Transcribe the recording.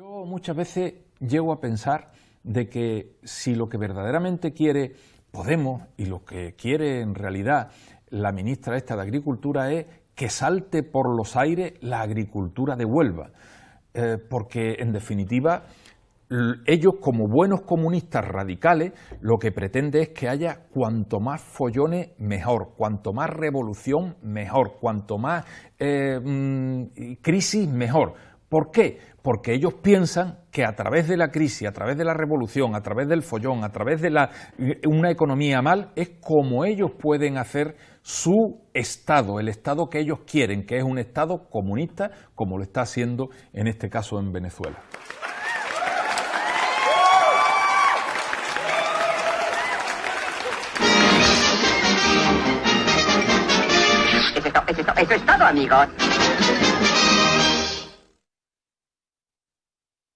Yo muchas veces llego a pensar de que si lo que verdaderamente quiere Podemos y lo que quiere en realidad la ministra esta de Agricultura es que salte por los aires la agricultura de Huelva, eh, porque en definitiva ellos como buenos comunistas radicales lo que pretende es que haya cuanto más follones mejor, cuanto más revolución mejor, cuanto más eh, mm, crisis mejor. ¿Por qué? Porque ellos piensan que a través de la crisis, a través de la revolución, a través del follón, a través de una economía mal, es como ellos pueden hacer su Estado, el Estado que ellos quieren, que es un Estado comunista, como lo está haciendo en este caso en Venezuela. Eso es todo, amigos.